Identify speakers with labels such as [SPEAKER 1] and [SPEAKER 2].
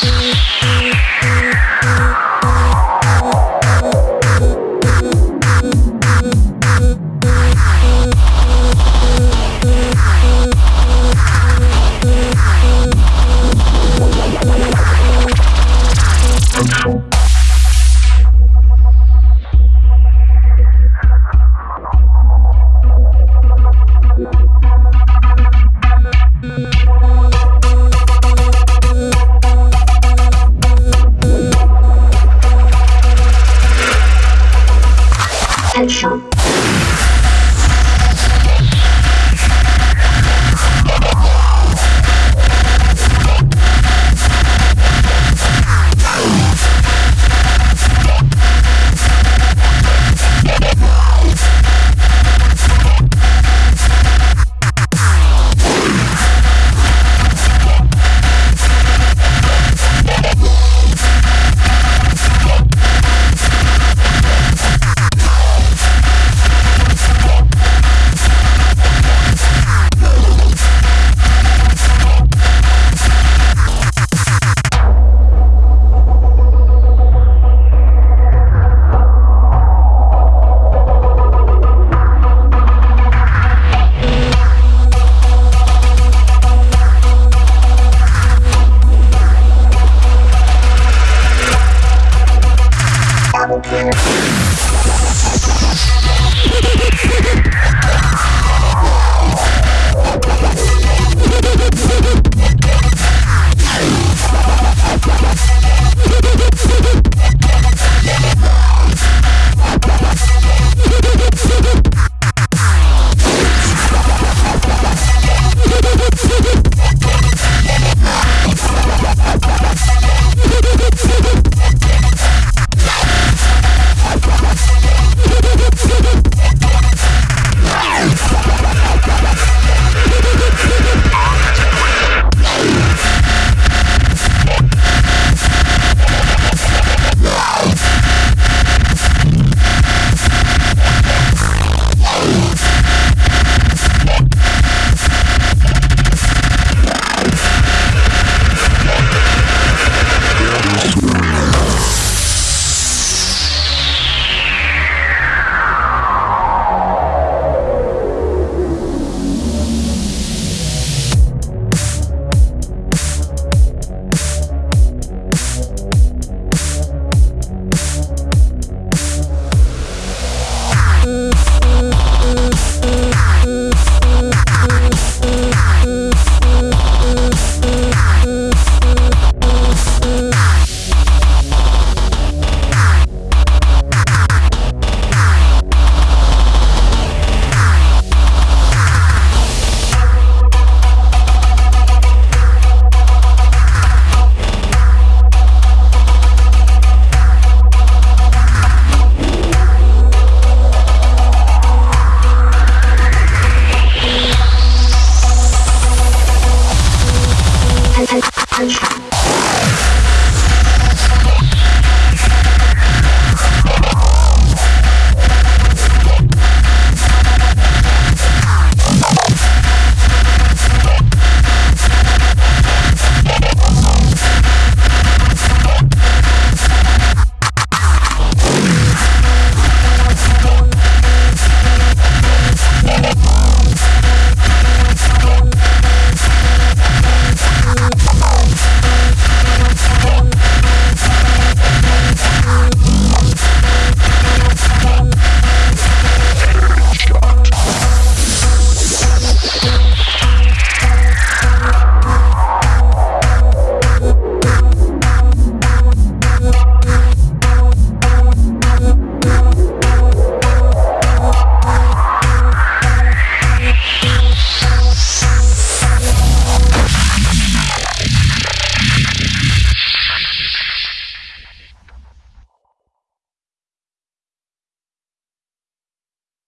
[SPEAKER 1] Thank you. Show. Thank you. punch